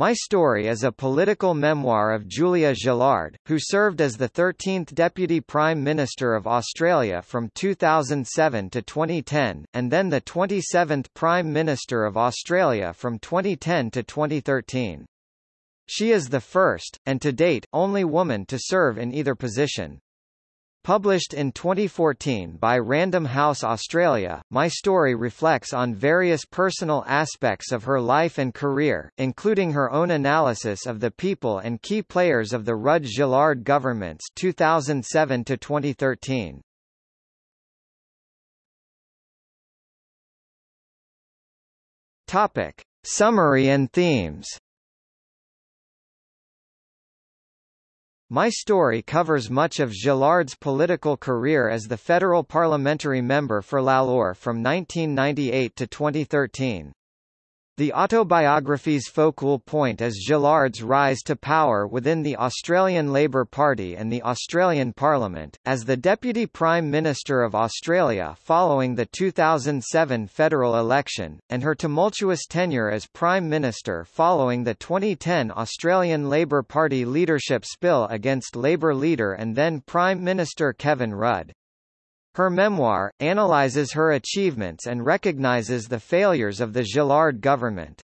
My Story is a political memoir of Julia Gillard, who served as the 13th Deputy Prime Minister of Australia from 2007 to 2010, and then the 27th Prime Minister of Australia from 2010 to 2013. She is the first, and to date, only woman to serve in either position. Published in 2014 by Random House Australia, My Story reflects on various personal aspects of her life and career, including her own analysis of the people and key players of the Rudd Gillard governments 2007 to 2013. Topic: Summary and themes. My story covers much of Gillard's political career as the federal parliamentary member for Lalor from 1998 to 2013. The autobiography's focal point is Gillard's rise to power within the Australian Labor Party and the Australian Parliament, as the Deputy Prime Minister of Australia following the 2007 federal election, and her tumultuous tenure as Prime Minister following the 2010 Australian Labor Party leadership spill against Labor leader and then Prime Minister Kevin Rudd. Her memoir, analyzes her achievements and recognizes the failures of the Gillard government.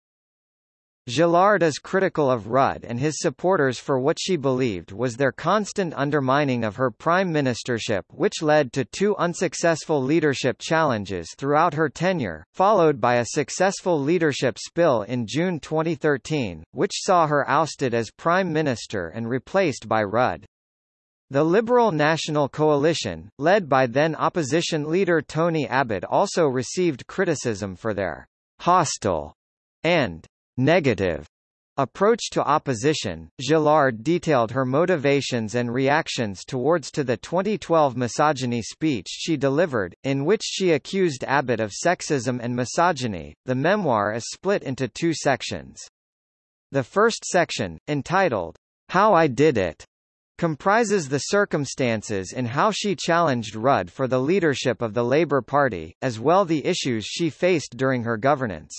Gillard is critical of Rudd and his supporters for what she believed was their constant undermining of her prime ministership which led to two unsuccessful leadership challenges throughout her tenure, followed by a successful leadership spill in June 2013, which saw her ousted as prime minister and replaced by Rudd. The Liberal National Coalition, led by then opposition leader Tony Abbott also received criticism for their «hostile» and «negative» approach to opposition. Gillard detailed her motivations and reactions towards to the 2012 misogyny speech she delivered, in which she accused Abbott of sexism and misogyny. The memoir is split into two sections. The first section, entitled, How I Did It, comprises the circumstances in how she challenged Rudd for the leadership of the Labour Party, as well the issues she faced during her governance.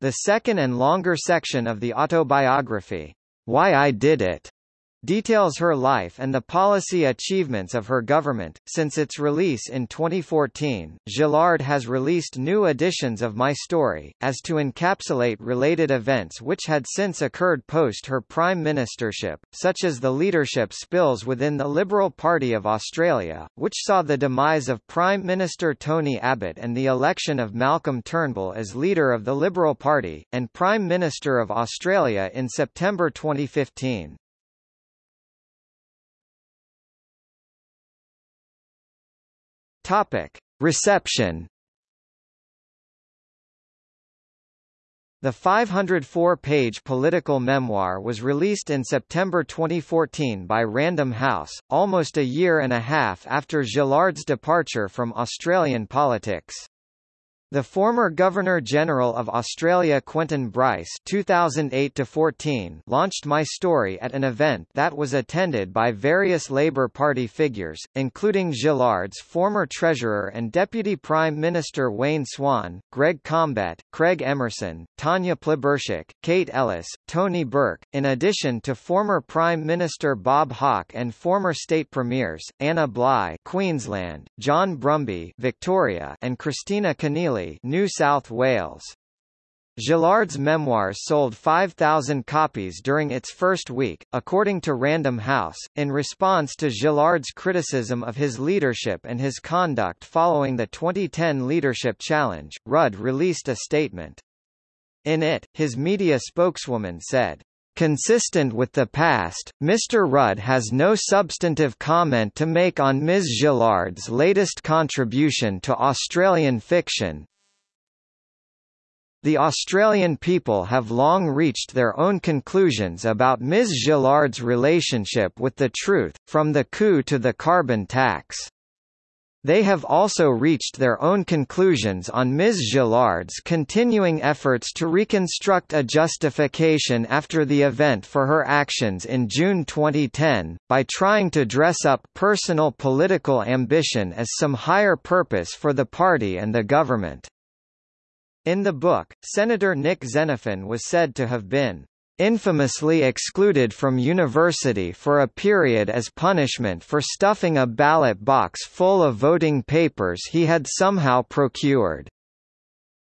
The second and longer section of the autobiography, Why I Did It, details her life and the policy achievements of her government. Since its release in 2014, Gillard has released new editions of My Story, as to encapsulate related events which had since occurred post her prime ministership, such as the leadership spills within the Liberal Party of Australia, which saw the demise of Prime Minister Tony Abbott and the election of Malcolm Turnbull as leader of the Liberal Party, and Prime Minister of Australia in September 2015. Topic: Reception. The 504-page political memoir was released in September 2014 by Random House, almost a year and a half after Gillard's departure from Australian politics. The former Governor-General of Australia Quentin Bryce 2008 launched My Story at an event that was attended by various Labour Party figures, including Gillard's former Treasurer and Deputy Prime Minister Wayne Swan, Greg Combet, Craig Emerson, Tanya Plibersek, Kate Ellis, Tony Burke, in addition to former Prime Minister Bob Hawke and former State Premiers, Anna Bligh Queensland, John Brumby Victoria and Kristina Keneally New South Wales. Gillard's memoirs sold 5,000 copies during its first week, according to Random House, in response to Gillard's criticism of his leadership and his conduct following the 2010 leadership challenge. Rudd released a statement. In it, his media spokeswoman said, Consistent with the past, Mr. Rudd has no substantive comment to make on Ms. Gillard's latest contribution to Australian fiction, the Australian people have long reached their own conclusions about Ms. Gillard's relationship with the truth, from the coup to the carbon tax. They have also reached their own conclusions on Ms. Gillard's continuing efforts to reconstruct a justification after the event for her actions in June 2010, by trying to dress up personal political ambition as some higher purpose for the party and the government. In the book, Senator Nick Xenophon was said to have been infamously excluded from university for a period as punishment for stuffing a ballot box full of voting papers he had somehow procured,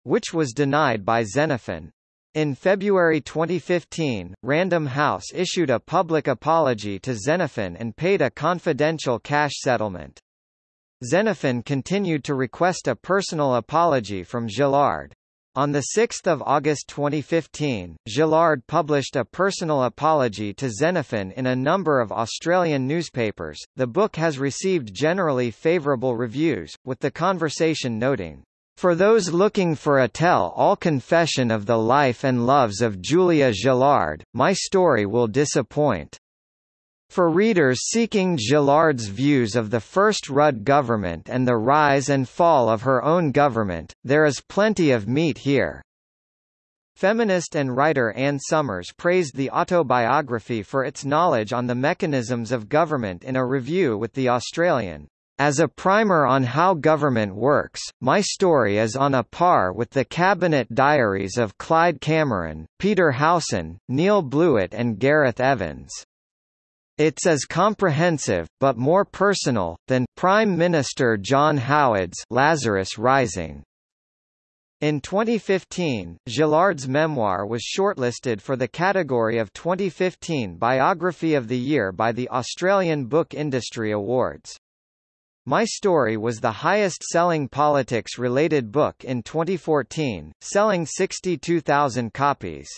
which was denied by Xenophon. In February 2015, Random House issued a public apology to Xenophon and paid a confidential cash settlement. Xenophon continued to request a personal apology from Gillard. On 6 August 2015, Gillard published a personal apology to Xenophon in a number of Australian newspapers. The book has received generally favourable reviews, with The Conversation noting, for those looking for a tell-all confession of the life and loves of Julia Gillard, my story will disappoint. For readers seeking Gillard's views of the First Rudd government and the rise and fall of her own government, there is plenty of meat here. Feminist and writer Anne Summers praised the autobiography for its knowledge on the mechanisms of government in a review with The Australian. As a primer on how government works, my story is on a par with the cabinet diaries of Clyde Cameron, Peter Howson, Neil Blewett and Gareth Evans. It's as comprehensive, but more personal, than Prime Minister John Howard's Lazarus Rising. In 2015, Gillard's memoir was shortlisted for the category of 2015 Biography of the Year by the Australian Book Industry Awards. My Story was the highest-selling politics-related book in 2014, selling 62,000 copies.